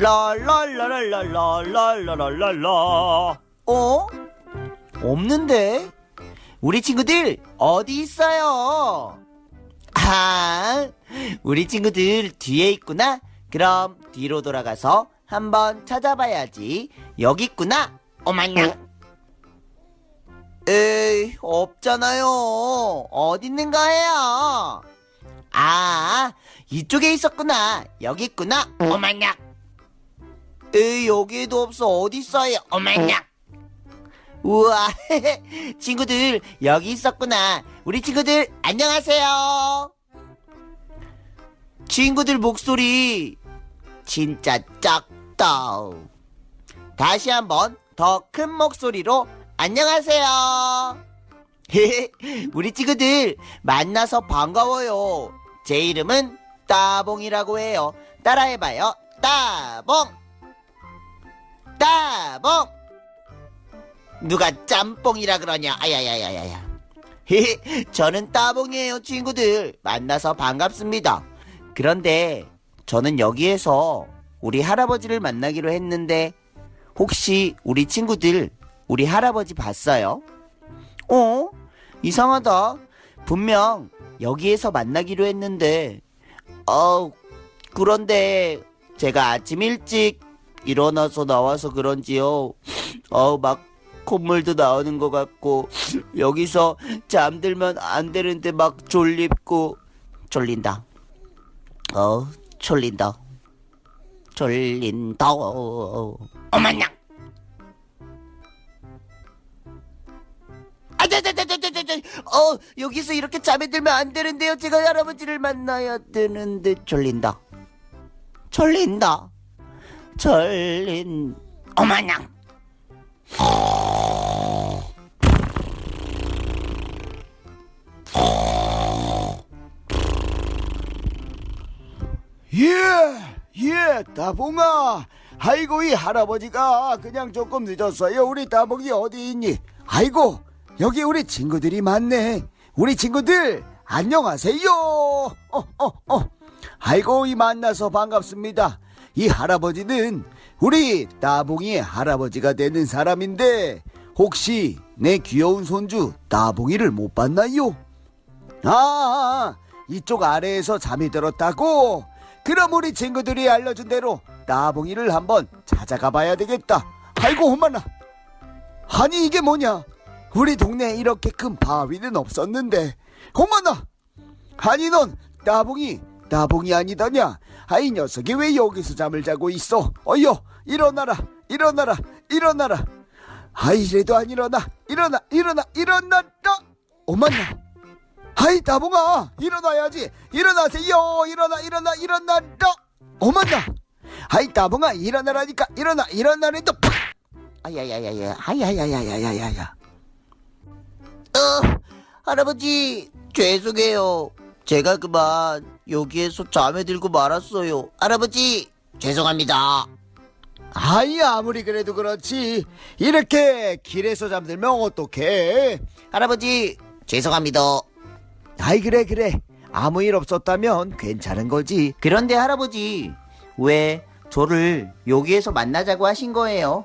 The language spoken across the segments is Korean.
랄랄랄랄랄랄랄랄랄라 어? 없는데? 우리 친구들 어디 있어요? 아, 우리 친구들 뒤에 있구나. 그럼 뒤로 돌아가서 한번 찾아봐야지. 여기 있구나. 어머냐. 에이, 없잖아요. 어디 있는 거예요? 아, 이쪽에 있었구나. 여기 있구나. 어머냐. 에이, 여기에도 없어. 어디 있어요? 어머냐. 우와, 친구들, 여기 있었구나. 우리 친구들, 안녕하세요. 친구들 목소리, 진짜 작다. 다시 한번 더 큰 목소리로, 안녕하세요. 우리 친구들, 만나서 반가워요. 제 이름은 따봉이라고 해요. 따라해봐요. 따봉! 따봉! 누가 짬뽕이라 그러냐? 아야야야야야. 저는 따봉이에요, 친구들. 만나서 반갑습니다. 그런데 저는 여기에서 우리 할아버지를 만나기로 했는데 혹시 우리 친구들 우리 할아버지 봤어요? 어? 이상하다. 분명 여기에서 만나기로 했는데 어 그런데 제가 아침 일찍 일어나서 나와서 그런지요. 어막 콧물도 나오는 것 같고 여기서 잠들면 안 되는데 막 졸립고 졸린다. 어 졸린다. 졸린다. 어머냐. 아자자자자자자. 어 여기서 이렇게 잠에 들면 안 되는데요. 제가 할아버지를 만나야 되는데 졸린다. 졸린다. 졸린. 어머냐. 예, 예, 따봉아. 아이고, 이 할아버지가 그냥 조금 늦었어요. 우리 따봉이 어디 있니? 아이고, 여기 우리 친구들이 많네. 우리 친구들, 안녕하세요. 어, 어, 어. 아이고, 이 만나서 반갑습니다. 이 할아버지는 우리 따봉이의 할아버지가 되는 사람인데, 혹시 내 귀여운 손주 따봉이를 못 봤나요? 아, 이쪽 아래에서 잠이 들었다고? 그럼 우리 친구들이 알려준 대로 따봉이를 한번 찾아가 봐야 되겠다. 아이고, 어머나. 아니, 이게 뭐냐? 우리 동네에 이렇게 큰 바위는 없었는데. 어머나! 아니, 넌 따봉이, 따봉이 아니더냐? 아이 녀석이 왜 여기서 잠을 자고 있어? 어여, 일어나라, 일어나라, 일어나라. 아이, 이래도 안 일어나, 일어나, 일어나, 일어나라! 어머나! 아이 다봉아 일어나야지 일어나세요 일어나 일어나 일어나라 어머나 아이 다봉아 일어나라니까 일어나 일어나래도 팍 아야야야야. 아야야야야야야야. 어, 할아버지 죄송해요. 제가 그만 여기에서 잠에 들고 말았어요. 할아버지 죄송합니다. 아이 아무리 그래도 그렇지 이렇게 길에서 잠들면 어떡해 할아버지 죄송합니다. 아이 그래 그래 아무 일 없었다면 괜찮은 거지 그런데 할아버지 왜 저를 여기에서 만나자고 하신 거예요?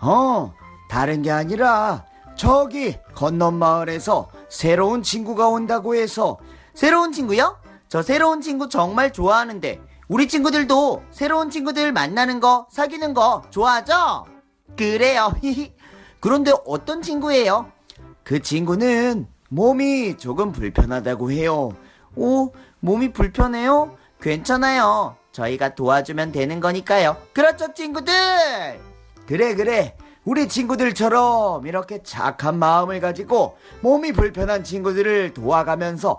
어 다른 게 아니라 저기 건넌 마을에서 새로운 친구가 온다고 해서 새로운 친구요? 저 새로운 친구 정말 좋아하는데 우리 친구들도 새로운 친구들 만나는 거 사귀는 거 좋아하죠? 그래요. 그런데 어떤 친구예요? 그 친구는 몸이 조금 불편하다고 해요. 오, 몸이 불편해요? 괜찮아요. 저희가 도와주면 되는 거니까요. 그렇죠, 친구들! 그래, 그래. 우리 친구들처럼 이렇게 착한 마음을 가지고 몸이 불편한 친구들을 도와가면서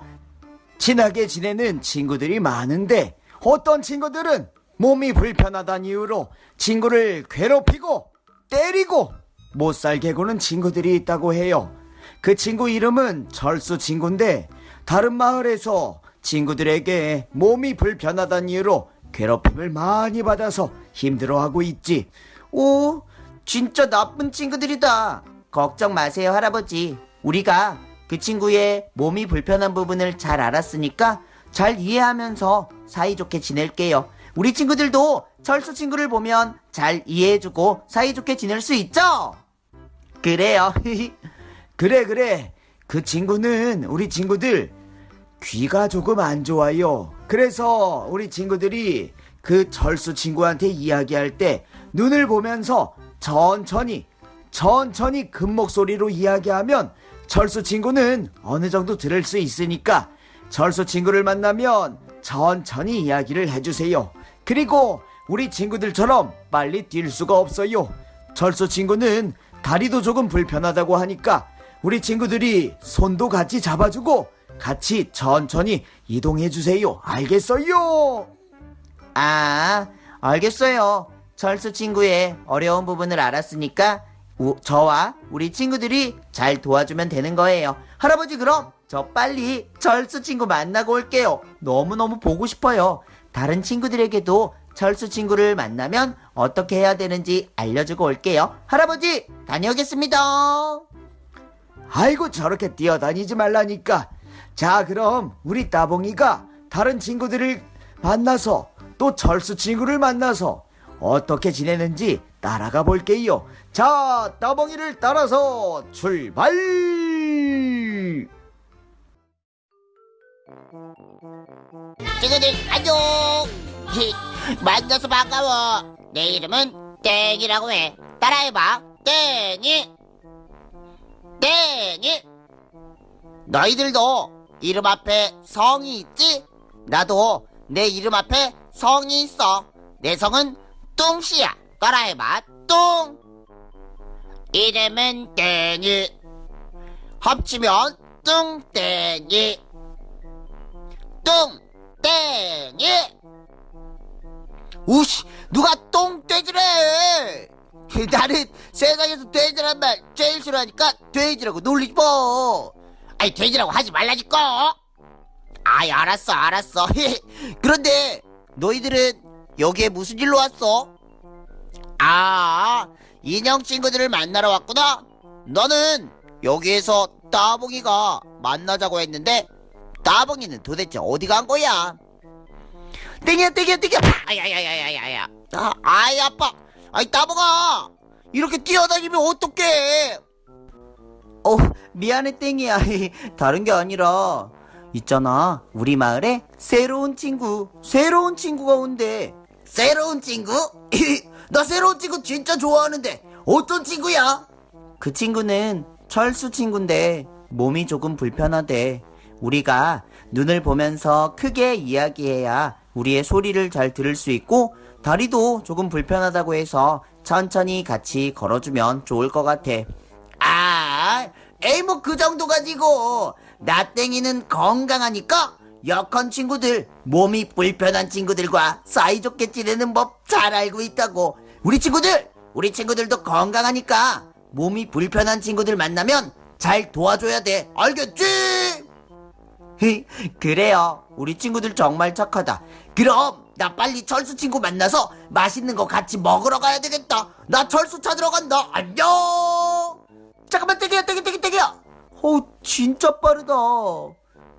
친하게 지내는 친구들이 많은데 어떤 친구들은 몸이 불편하다는 이유로 친구를 괴롭히고 때리고 못 살게 구는 친구들이 있다고 해요. 그 친구 이름은 철수 친구인데 다른 마을에서 친구들에게 몸이 불편하다는 이유로 괴롭힘을 많이 받아서 힘들어하고 있지. 오, 진짜 나쁜 친구들이다. 걱정 마세요, 할아버지. 우리가 그 친구의 몸이 불편한 부분을 잘 알았으니까 잘 이해하면서 사이좋게 지낼게요. 우리 친구들도 철수 친구를 보면 잘 이해해주고 사이좋게 지낼 수 있죠? 그래요. 그래 그래 그 친구는 우리 친구들 귀가 조금 안 좋아요 그래서 우리 친구들이 그 철수 친구한테 이야기할 때 눈을 보면서 천천히 천천히 큰 목소리로 이야기하면 철수 친구는 어느 정도 들을 수 있으니까 철수 친구를 만나면 천천히 이야기를 해주세요 그리고 우리 친구들처럼 빨리 뛸 수가 없어요 철수 친구는 다리도 조금 불편하다고 하니까 우리 친구들이 손도 같이 잡아주고 같이 천천히 이동해 주세요. 알겠어요? 아, 알겠어요. 철수 친구의 어려운 부분을 알았으니까 우- 저와 우리 친구들이 잘 도와주면 되는 거예요. 할아버지 그럼 저 빨리 철수 친구 만나고 올게요. 너무너무 보고 싶어요. 다른 친구들에게도 철수 친구를 만나면 어떻게 해야 되는지 알려주고 올게요. 할아버지 다녀오겠습니다. 아이고 저렇게 뛰어다니지 말라니까. 자 그럼 우리 따봉이가 다른 친구들을 만나서 또 철수 친구를 만나서 어떻게 지내는지 따라가 볼게요. 자 따봉이를 따라서 출발! 친구들 안녕! 히, 만나서 반가워. 내 이름은 땡이라고 해. 따라해봐. 땡이. 땡이. 너희들도 이름 앞에 성이 있지? 나도 내 이름 앞에 성이 있어. 내 성은 뚱씨야. 따라해봐. 뚱 이름은 땡이. 합치면 뚱땡이. 똥땡이. 우씨 누가 똥돼지래? 나는 세상에서 돼지란 말 제일 싫어하니까 돼지라고 놀리지 뭐. 아니 돼지라고 하지 말라니까. 아이 알았어 알았어. 그런데 너희들은 여기에 무슨 일로 왔어? 아 인형 친구들을 만나러 왔구나 너는 여기에서 따봉이가 만나자고 했는데 따봉이는 도대체 어디 간 거야? 땡이야 땡이야 땡이야 아야야야야야야 아, 아이 아빠 아이 따봉아 이렇게 뛰어다니면 어떡해 어, 미안해, 땡이야. 다른 게 아니라, 있잖아. 우리 마을에 새로운 친구, 새로운 친구가 온대. 새로운 친구? 나 새로운 친구 진짜 좋아하는데 어떤 친구야? 그 친구는 철수 친구인데, 몸이 조금 불편하대. 우리가 눈을 보면서 크게 이야기해야 우리의 소리를 잘 들을 수 있고, 다리도 조금 불편하다고 해서 천천히 같이 걸어주면 좋을 것 같아. 아 에이 뭐 그 정도 가지고 나 땡이는 건강하니까 약한 친구들 몸이 불편한 친구들과 사이좋게 지내는 법 잘 알고 있다고 우리 친구들 우리 친구들도 건강하니까 몸이 불편한 친구들 만나면 잘 도와줘야 돼 알겠지? 그래요. 우리 친구들 정말 착하다. 그럼 나 빨리 철수 친구 만나서 맛있는 거 같이 먹으러 가야 되겠다 나 철수 찾으러 간다 안녕 잠깐만 땡이야 땡이 땡이 땡이야 어, 진짜 빠르다.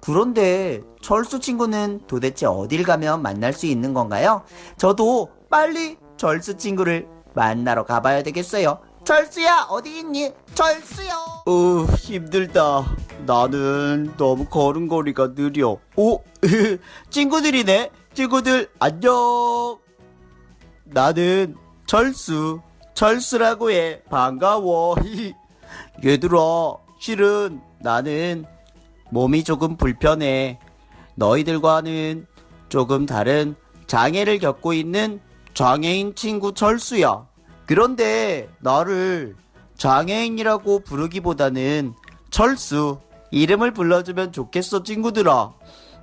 그런데 철수 친구는 도대체 어딜 가면 만날 수 있는 건가요? 저도 빨리 철수 친구를 만나러 가봐야 되겠어요. 철수야, 어디 있니? 철수야. 어 힘들다. 나는 너무 걸음걸이가 느려. 오 친구들이네. 친구들 안녕. 나는 철수. 철수라고 해. 반가워. 얘들아, 실은 나는 몸이 조금 불편해. 너희들과는 조금 다른 장애를 겪고 있는 장애인 친구 철수야. 그런데 나를 장애인이라고 부르기보다는 철수 이름을 불러주면 좋겠어 친구들아.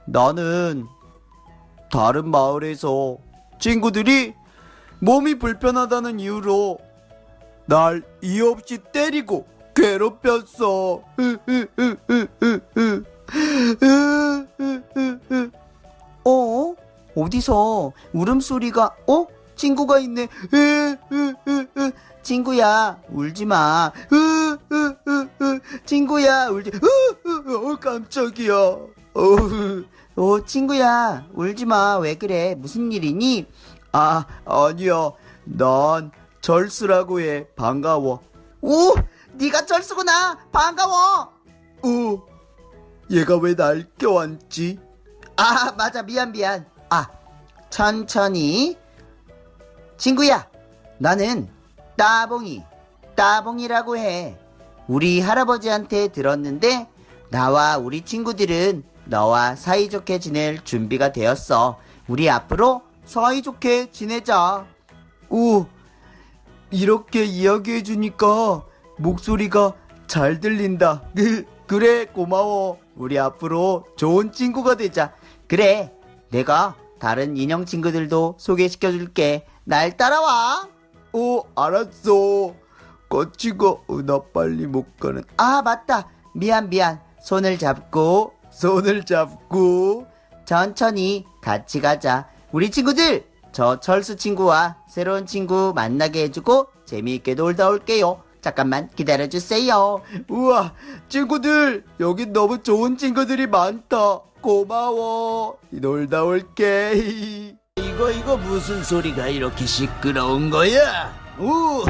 나는 다른 마을에서 친구들이 몸이 불편하다는 이유로 날 이유 없이 때리고 괴롭혔어. 어? 어디서 울음소리가, 어? 친구가 있네. 친구야, 울지 마. 친구야, 울지, 어, 깜짝이야. 어, 어, 친구야, 울지 마. 왜 그래? 무슨 일이니? 아, 아니야. 난 절수라고 해. 반가워. 오, 네가 철수구나. 반가워. 어, 얘가 왜 날 껴안지? 아, 맞아. 미안, 미안. 아, 천천히. 친구야, 나는 따봉이, 따봉이라고 해. 우리 할아버지한테 들었는데, 나와 우리 친구들은 너와 사이좋게 지낼 준비가 되었어. 우리 앞으로 사이좋게 지내자. 오, 이렇게 이야기해주니까 목소리가 잘 들린다. 그래, 고마워. 우리 앞으로 좋은 친구가 되자. 그래, 내가 다른 인형 친구들도 소개시켜 줄게. 날 따라와. 어, 알았어. 같이 가. 어, 나 빨리 못 가는. 아, 맞다. 미안, 미안. 손을 잡고, 손을 잡고. 천천히 같이 가자. 우리 친구들, 저 철수 친구와 새로운 친구 만나게 해주고 재미있게 놀다 올게요. 잠깐만 기다려주세요. 우와, 친구들, 여기 너무 좋은 친구들이 많다. 고마워. 놀다 올게. 이거 이거 무슨 소리가 이렇게 시끄러운 거야? 우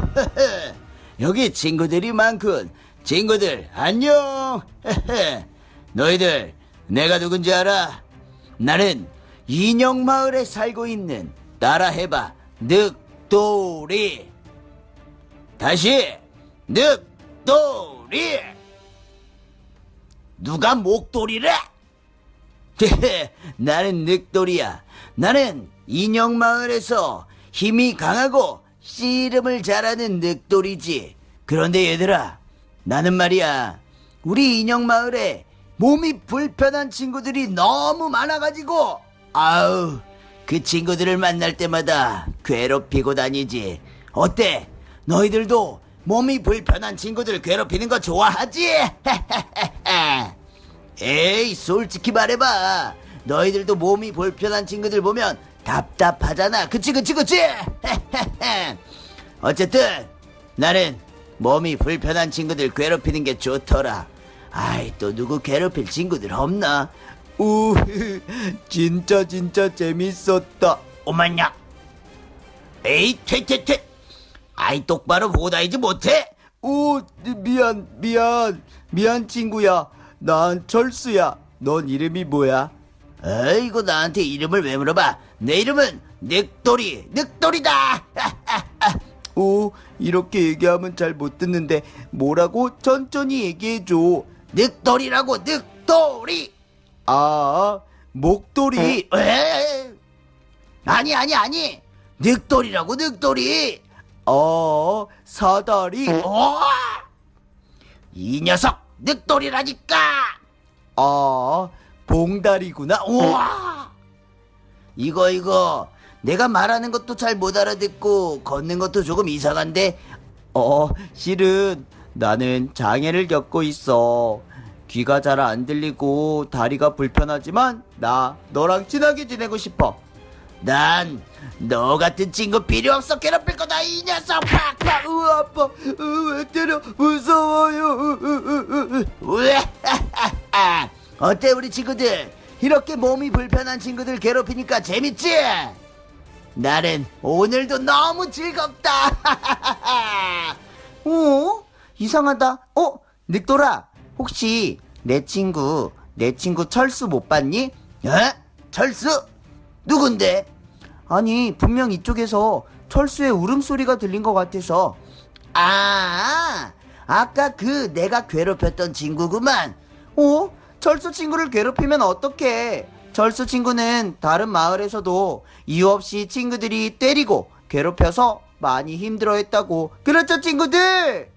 여기 친구들이 많군. 친구들 안녕. 너희들 내가 누군지 알아? 나는 인형 마을에 살고 있는 따라해봐 늑돌이. 다시 늑돌이. 누가 목돌이래? 나는 늑돌이야. 나는 인형 마을에서 힘이 강하고 씨름을 잘하는 늑돌이지. 그런데 얘들아, 나는 말이야. 우리 인형 마을에 몸이 불편한 친구들이 너무 많아가지고, 아우, 그 친구들을 만날 때마다 괴롭히고 다니지. 어때? 너희들도 몸이 불편한 친구들 괴롭히는 거 좋아하지? 에이, 솔직히 말해봐. 너희들도 몸이 불편한 친구들 보면 답답하잖아. 그치, 그치, 그치? 어쨌든, 나는 몸이 불편한 친구들 괴롭히는 게 좋더라. 아이, 또 누구 괴롭힐 친구들 없나? 우, 진짜 진짜 재밌었다. 오만야. 에이, 퇴퇴퇴. 아이, 똑바로 보고 다니지 못해? 오, 미안, 미안, 미안 친구야. 난 철수야. 넌 이름이 뭐야? 아이고, 나한테 이름을 왜 물어봐? 내 이름은 늑돌이, 늑돌이다! 오, 이렇게 얘기하면 잘 못 듣는데 뭐라고 천천히 얘기해줘. 늑돌이라고, 늑돌이! 아, 목도리. 에? 아니 아니 아니 늑돌이라고 늑돌이 어, 사다리. 어? 이 녀석 늑돌이라니까 아, 봉다리구나. 우와 이거 이거 내가 말하는 것도 잘 못 알아듣고 걷는 것도 조금 이상한데 어, 실은 나는 장애를 겪고 있어. 귀가 잘 안 들리고 다리가 불편하지만 나 너랑 친하게 지내고 싶어. 난 너 같은 친구 필요 없어 괴롭힐 거다 이 녀석 팍팍 으, 아빠, 으, 왜 때려? 무서워요. 으, 으, 으, 으. 우에 어때 우리 친구들 이렇게 몸이 불편한 친구들 괴롭히니까 재밌지? 나는 오늘도 너무 즐겁다 어? 이상하다. 어? 늑돌아, 혹시 내 친구, 내 친구 철수 못 봤니? 어? 철수? 누군데? 아니, 분명 이쪽에서 철수의 울음소리가 들린 것 같아서. 아 아까 그 내가 괴롭혔던 친구구만 어? 철수 친구를 괴롭히면 어떡해? 철수 친구는 다른 마을에서도 이유 없이 친구들이 때리고 괴롭혀서 많이 힘들어 했다고. 그렇죠, 친구들?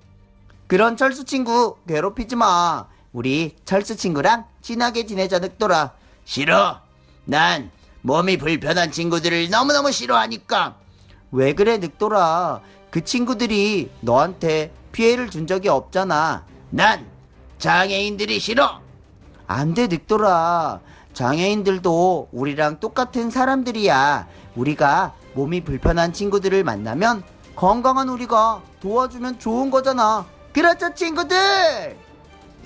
그런 철수 친구 괴롭히지 마. 우리 철수 친구랑 친하게 지내자, 늑돌아. 싫어 난 몸이 불편한 친구들을 너무너무 싫어하니까 왜 그래, 늑돌아? 그 친구들이 너한테 피해를 준 적이 없잖아. 난 장애인들이 싫어 안 돼, 늑돌아. 장애인들도 우리랑 똑같은 사람들이야. 우리가 몸이 불편한 친구들을 만나면 건강한 우리가 도와주면 좋은 거잖아. 그렇죠, 친구들?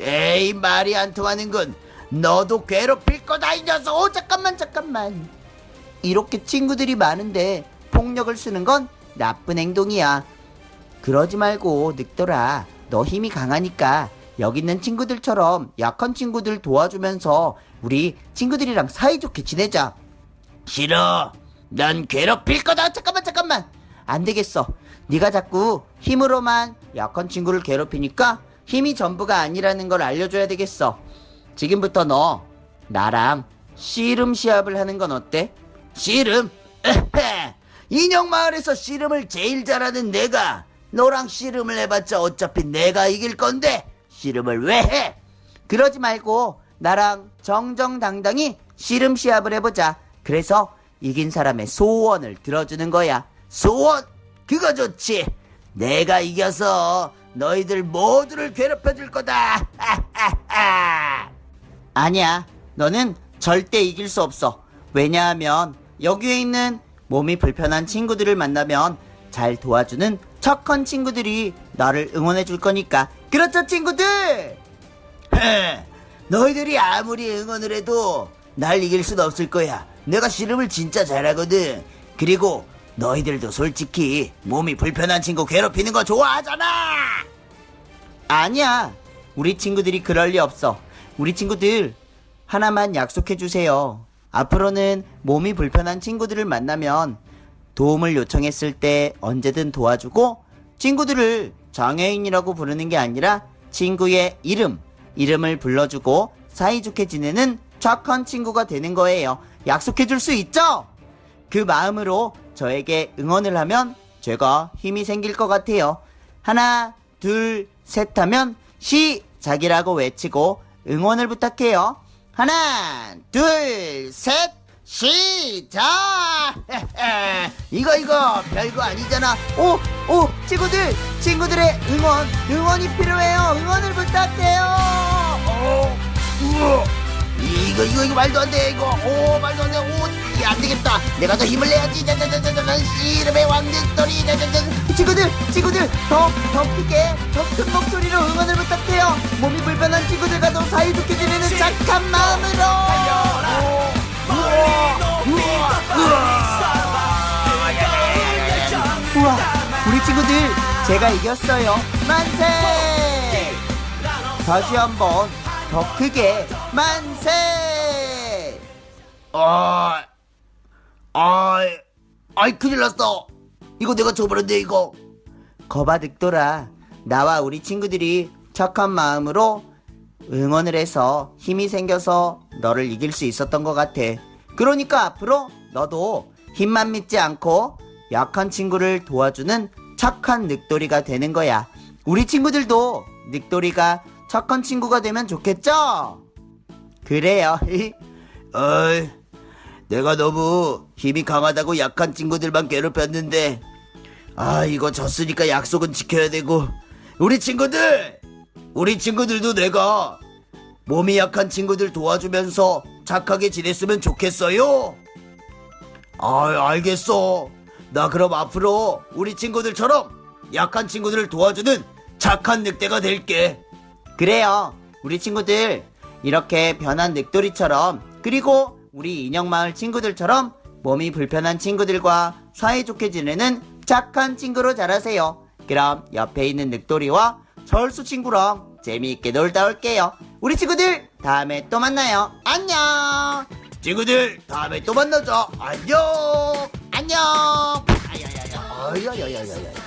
에이 말이 안 통하는군 너도 괴롭힐 거다 이 녀석 어, 잠깐만, 잠깐만. 이렇게 친구들이 많은데 폭력을 쓰는 건 나쁜 행동이야. 그러지 말고 늑돌아, 너 힘이 강하니까 여기 있는 친구들처럼 약한 친구들 도와주면서 우리 친구들이랑 사이좋게 지내자. 싫어. 난 괴롭힐 거다. 잠깐만 잠깐만 안 되겠어. 네가 자꾸 힘으로만 약한 친구를 괴롭히니까 힘이 전부가 아니라는 걸 알려줘야 되겠어. 지금부터 너 나랑 씨름 시합을 하는 건 어때? 씨름? 인형 마을에서 씨름을 제일 잘하는 내가 너랑 씨름을 해봤자 어차피 내가 이길 건데 씨름을 왜 해? 그러지 말고 나랑 정정당당히 씨름 시합을 해보자. 그래서 이긴 사람의 소원을 들어주는 거야. 소원? 그거 좋지. 내가 이겨서 너희들 모두를 괴롭혀 줄 거다. 하하하. 아니야. 너는 절대 이길 수 없어. 왜냐하면 여기에 있는 몸이 불편한 친구들을 만나면 잘 도와주는 착한 친구들이 나를 응원해 줄 거니까. 그렇죠, 친구들? 헤, 너희들이 아무리 응원을 해도 날 이길 순 없을 거야. 내가 씨름을 진짜 잘하거든. 그리고 너희들도 솔직히 몸이 불편한 친구 괴롭히는 거 좋아하잖아. 아니야. 우리 친구들이 그럴 리 없어. 우리 친구들 하나만 약속해 주세요. 앞으로는 몸이 불편한 친구들을 만나면 도움을 요청했을 때 언제든 도와주고 친구들을 장애인이라고 부르는 게 아니라 친구의 이름, 이름을 불러주고 사이좋게 지내는 착한 친구가 되는 거예요. 약속해 줄 수 있죠? 그 마음으로 저에게 응원을 하면 제가 힘이 생길 것 같아요. 하나, 둘, 셋 하면 시작이라고 외치고 응원을 부탁해요. 하나, 둘, 셋, 시작! 이거 이거 별거 아니잖아. 오, 오, 친구들, 친구들의 응원, 응원이 필요해요. 응원을 부탁해요. 어, 우와. 이거 이거 이거 말도 안 돼. 이거 오 말도 안 돼. 오, 안 되겠다. 내가 더 힘을 내야지. 자자자자자 씨름의 왕victory. 자자자. 친구들, 친구들, 더, 더 크게, 더 큰 목소리로 응원을 부탁해요. 몸이 불편한 친구들과도 사이좋게 지내는 착한 마음으로. 우와, 우리 친구들, 제가 이겼어요. 만세! 다시 한번 더 크게 만세! 아, 아, 아이 큰일 났어. 이거 내가 쳐버렸네 이거. 거봐 늑돌아 나와 우리 친구들이 착한 마음으로 응원을 해서 힘이 생겨서 너를 이길 수 있었던 것 같아 그러니까 앞으로 너도 힘만 믿지 않고 약한 친구를 도와주는 착한 늑돌이가 되는 거야 우리 친구들도 늑돌이가 착한 친구가 되면 좋겠죠? 그래요 어이, 내가 너무 힘이 강하다고 약한 친구들만 괴롭혔는데, 아, 이거 졌으니까 약속은 지켜야 되고, 우리 친구들! 우리 친구들도 내가 몸이 약한 친구들 도와주면서 착하게 지냈으면 좋겠어요? 아, 알겠어. 나 그럼 앞으로 우리 친구들처럼 약한 친구들을 도와주는 착한 늑대가 될게. 그래요. 우리 친구들 이렇게 변한 늑돌이처럼 그리고 우리 인형마을 친구들처럼 몸이 불편한 친구들과 사이좋게 지내는 착한 친구로 자라세요. 그럼 옆에 있는 늑돌이와 철수 친구랑 재미있게 놀다 올게요. 우리 친구들 다음에 또 만나요. 안녕. 친구들, 다음에 또 만나자. 안녕! 안녕. 아야야야. 아야야야야.